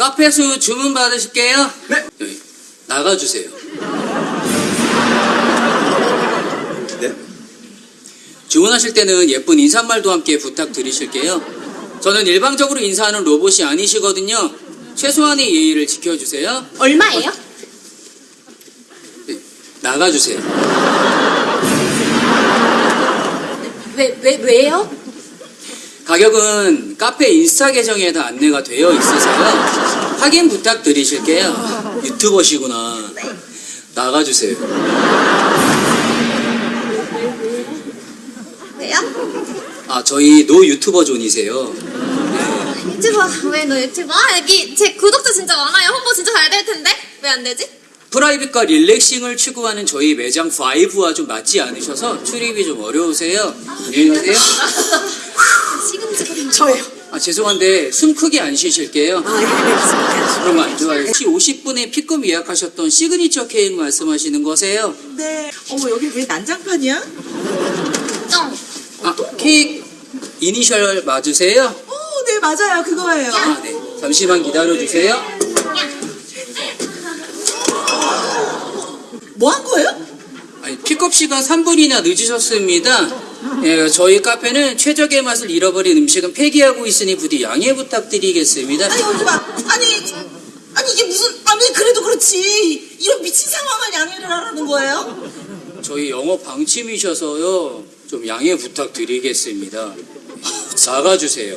카페수 주문 받으실게요. 네. 여기, 나가주세요. 네? 주문하실 때는 예쁜 인사말도 함께 부탁드리실게요. 저는 일방적으로 인사하는 로봇이 아니시거든요. 최소한의 예의를 지켜주세요. 얼마예요? 네, 나가주세요. 왜, 왜, 왜요? 가격은 카페 인스타 계정에 다 안내가 되어 있어서요. 확인 부탁드리실게요. 유튜버시구나. 나가주세요. 왜요? 아, 저희 no YouTuber zone이세요. 유튜버, 왜 너 유튜버? 아, 여기 제 구독자 진짜 많아요. 홍보 진짜 잘 될 텐데? 왜 안 되지? private과 relaxing을 추구하는 저희 매장 5와 좀 맞지 않으셔서 출입이 좀 어려우세요. 안녕히 가세요. 저예요. 아, 죄송한데 숨 크게 안 쉬실게요. 아, 예, 알겠습니다. 그럼 안 좋아요. 혹시 50분에 픽업 예약하셨던 시그니처 케이크 말씀하시는 거세요? 네. 어머, 여기 왜 난장판이야? 정. 아, 케이크 이니셜 맞으세요? 어, 네, 맞아요. 그거예요. 아, 네. 잠시만 기다려주세요. 뭐 한 거예요? 아니, 픽업 시간 3분이나 늦으셨습니다. 예, 저희 카페는 최적의 맛을 잃어버린 음식은 폐기하고 있으니 부디 양해 부탁드리겠습니다. 아니, 여기 봐. 아니, 아니, 이게 무슨, 아니, 그래도 그렇지. 이런 미친 상황을 양해를 하라는 거예요? 저희 영업 방침이셔서요. 좀 양해 부탁드리겠습니다. 나가주세요.